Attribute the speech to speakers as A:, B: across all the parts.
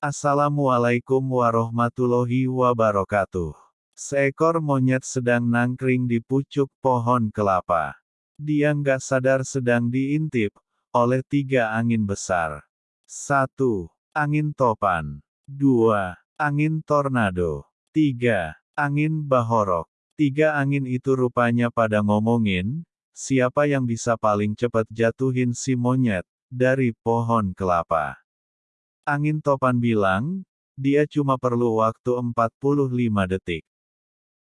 A: Assalamualaikum warahmatullahi wabarakatuh. Seekor monyet sedang nangkring di pucuk pohon kelapa. Dia nggak sadar sedang diintip oleh tiga angin besar. Satu, Angin topan. Dua, Angin tornado. Tiga, Angin bahorok. Tiga angin itu rupanya pada ngomongin, siapa yang bisa paling cepat jatuhin si monyet, dari pohon kelapa. Angin topan bilang, dia cuma perlu waktu 45 detik.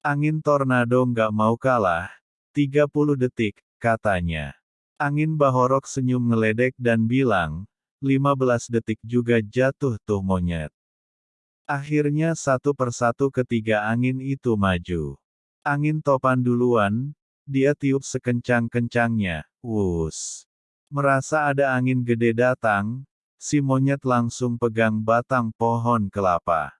A: Angin tornado nggak mau kalah, 30 detik, katanya. Angin bahorok senyum ngeledek dan bilang, 15 detik juga jatuh tuh monyet. Akhirnya satu persatu ketiga angin itu maju. Angin topan duluan, dia tiup sekencang-kencangnya, wus. Merasa ada angin gede datang, si monyet langsung pegang batang pohon kelapa.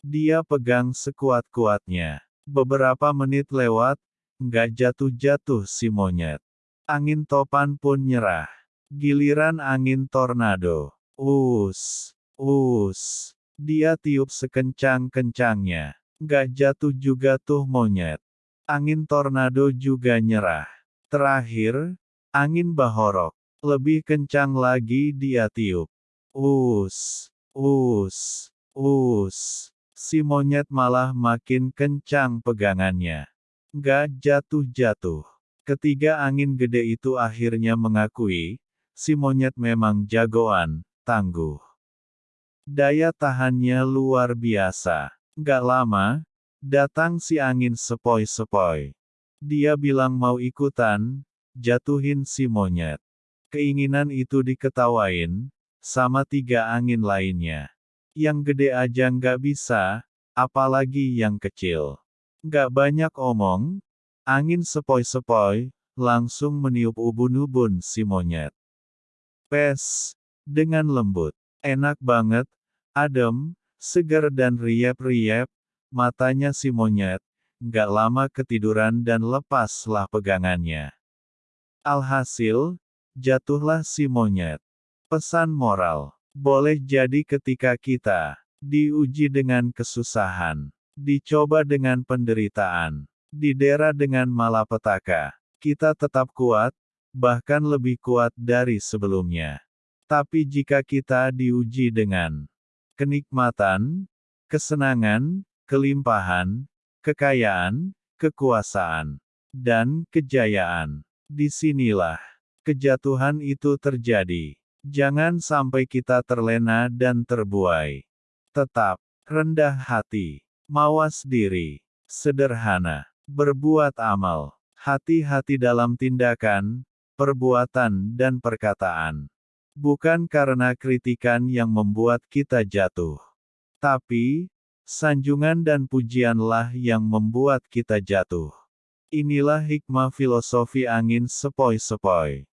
A: Dia pegang sekuat-kuatnya. Beberapa menit lewat, nggak jatuh-jatuh si monyet. Angin topan pun nyerah. Giliran angin tornado. Us, us. Dia tiup sekencang-kencangnya. Nggak jatuh juga tuh monyet. Angin tornado juga nyerah. Terakhir, angin bahorok. Lebih kencang lagi dia tiup. Us, us, us. Si monyet malah makin kencang pegangannya. Gak jatuh-jatuh. Ketiga angin gede itu akhirnya mengakui, si monyet memang jagoan, tangguh. Daya tahannya luar biasa. Gak lama, datang si angin sepoi-sepoi. Dia bilang mau ikutan, jatuhin si monyet. Keinginan itu diketawain, sama tiga angin lainnya. Yang gede aja nggak bisa, apalagi yang kecil. Nggak banyak omong, angin sepoi-sepoi, langsung meniup ubun-ubun si monyet. Pes, dengan lembut, enak banget, adem, segar dan riep-riep, matanya si monyet, nggak lama ketiduran dan lepaslah pegangannya. Alhasil, Jatuhlah si monyet. Pesan moral. Boleh jadi ketika kita diuji dengan kesusahan, dicoba dengan penderitaan, didera dengan malapetaka, kita tetap kuat, bahkan lebih kuat dari sebelumnya. Tapi jika kita diuji dengan kenikmatan, kesenangan, kelimpahan, kekayaan, kekuasaan, dan kejayaan, di sinilah kejatuhan itu terjadi. Jangan sampai kita terlena dan terbuai. Tetap rendah hati, mawas diri, sederhana, berbuat amal, hati-hati dalam tindakan, perbuatan, dan perkataan. Bukan karena kritikan yang membuat kita jatuh, tapi sanjungan dan pujianlah yang membuat kita jatuh. Inilah hikmah filosofi angin sepoi-sepoi.